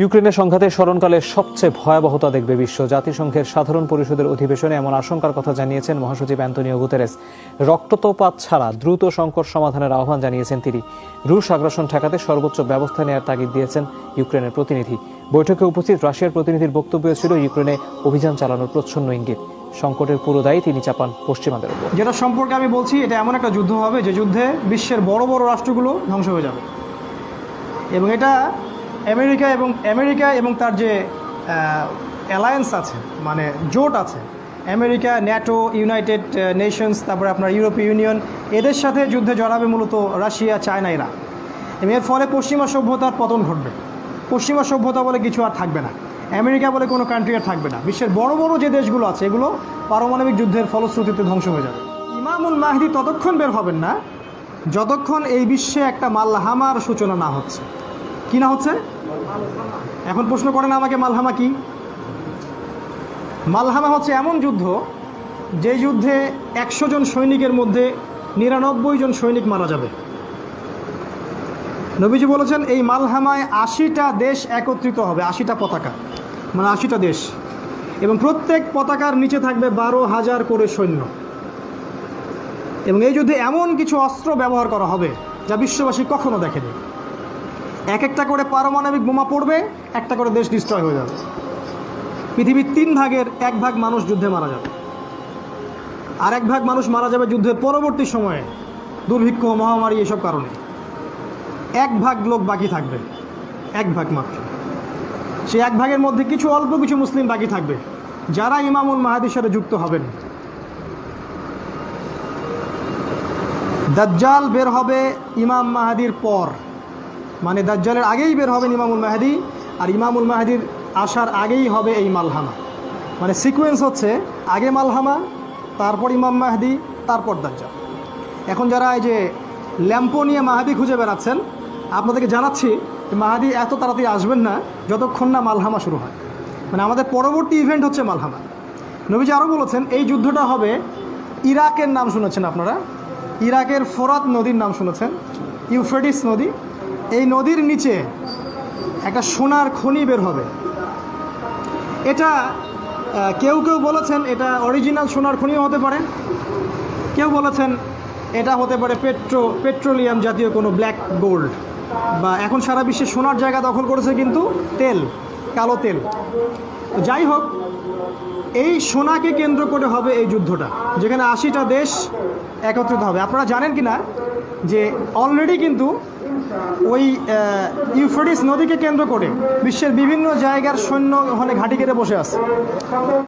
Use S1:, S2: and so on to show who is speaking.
S1: ইউক্রেনের সংঘাতের স্মরণকালে সবচেয়ে ভয়াবহতা দেখবে বিশ্ব। জাতিসংঘের সাধারণ পরিষদের অধিবেশনে এমন আশঙ্কার কথা জানিয়েছেন মহাসচিব অ্যান্তনিও গুতেরেস। রক্তপাত ছাড়া দ্রুত সংকট সমাধানের আহ্বান জানিয়েছেন তিনি। রুশ আগ্রাসন ঠেকাতে সর্বোচ্চ ব্যবস্থা নেওয়ার তাগিদ দিয়েছেন ইউক্রেনের প্রতিনিধি। বৈঠকে উপস্থিত রাশিয়ার প্রতিনিধির বক্তব্য ছিল ইউক্রেনে অভিযান চালানোর প্রচ্ছন্ন ইঙ্গিত। সংকটের পুরো দায়ী তিনি চাপান পশ্চিমাদের উপর।
S2: যেটা সম্পর্কে আমি বলছি, এটা এমন একটা যুদ্ধ হবে যে যুদ্ধে বিশ্বের বড় বড় রাষ্ট্রগুলো ধ্বংস হয়ে যাবে। এবং এটা আমেরিকা এবং আমেরিকা এবং তার যে অ্যালায়েন্স আছে মানে জোট আছে, আমেরিকা, ন্যাটো, ইউনাইটেড নেশনস তারপরে আপনার ইউরোপীয় ইউনিয়ন, এদের সাথে যুদ্ধে জড়াবে মূলত রাশিয়া, চায়না এবং এর ফলে পশ্চিমা সভ্যতার পতন ঘটবে। পশ্চিমা সভ্যতা বলে কিছু আর থাকবে না। আমেরিকা বলে কোনো কান্ট্রি আর থাকবে না। বিশ্বের বড় বড় যে দেশগুলো আছে, এগুলো পারমাণবিক যুদ্ধের ফলশ্রুতিতে ধ্বংস হয়ে যাবে। ইমামুল মাহদি ততক্ষণ বের হবেন না, যতক্ষণ এই বিশ্বে একটা মাল্লাহামার সূচনা না হচ্ছে। কি না হচ্ছে? এখন প্রশ্ন করেন আমাকে মালহামা কি? মালহামা হচ্ছে এমন যুদ্ধ যে যুদ্ধে একশো জন সৈনিকের মধ্যে নিরানব্বই জন সৈনিক মারা যাবে। নবীজি বলেছেন, এই মালহামায় আশিটা দেশ একত্রিত হবে, আশিটা পতাকা মানে আশিটা দেশ। এবং প্রত্যেক পতাকার নিচে থাকবে বারো হাজার করে সৈন্য। এবং এই যুদ্ধে এমন কিছু অস্ত্র ব্যবহার করা হবে যা বিশ্ববাসী কখনো দেখেনি। এক একটা করে পারমাণবিক বোমা পড়বে, একটা করে দেশ ডিস্ট্রয় হয়ে যাবে। পৃথিবীর তিন ভাগের এক ভাগ মানুষ যুদ্ধে মারা যাবে। আর এক ভাগ মানুষ মারা যাবে যুদ্ধের পরবর্তী সময়ে, দুর্ভিক্ষ, মহামারী, এসব কারণে। এক ভাগ লোক বাকি থাকবে, এক ভাগ মাত্র। সেই এক ভাগের মধ্যে কিছু, অল্প কিছু মুসলিম বাকি থাকবে, যারা ইমামুল মাহাদির সাথে যুক্ত হবেন। দাজ্জাল বের হবে ইমাম মাহাদির পর। মানে দাজ্জালের আগেই বের হবেন ইমামুল মাহাদি, আর ইমামুল মাহাদির আসার আগেই হবে এই মালহামা। মানে সিকোয়েন্স হচ্ছে, আগে মালহামা, তারপর ইমাম মাহাদি, তারপর দাজ্জাল। এখন যারা এই যে ল্যাম্পো নিয়ে মাহাদি খুঁজে বেড়াচ্ছেন, আপনাদেরকে জানাচ্ছি মাহাদি এত তাড়াতাড়ি আসবেন না, যতক্ষণ না মালহামা শুরু হয়। মানে আমাদের পরবর্তী ইভেন্ট হচ্ছে মালহামা। নবীজি আরও বলেছেন, এই যুদ্ধটা হবে ইরাকের নাম শুনেছেন আপনারা? ইরাকের ফোরাত নদীর নাম শুনেছেন? ইউফ্রেটিস নদী? এই নদীর নিচে একটা সোনার খনি বের হবে। এটা কেউ কেউ বলেছেন এটা অরিজিনাল সোনার খনিও হতে পারে। কেউ বলেছেন এটা হতে পারে পেট্রো, পেট্রোলিয়াম জাতীয় কোনো ব্ল্যাক গোল্ড বা এখন সারা বিশ্বে সোনার জায়গা দখল করেছে কিন্তু তেল, কালো তেল। যাই হোক, এই সোনাকে কেন্দ্র করে হবে এই যুদ্ধটা, যেখানে আশিটা দেশ একত্রিত হবে। আপনারা জানেন কি না যে অলরেডি কিন্তু ওই ইউফ্রেটিস নদীকে কেন্দ্র করে বিশ্বের বিভিন্ন জায়গার সৈন্য ওখানে ঘাঁটি কেটে বসে আছে।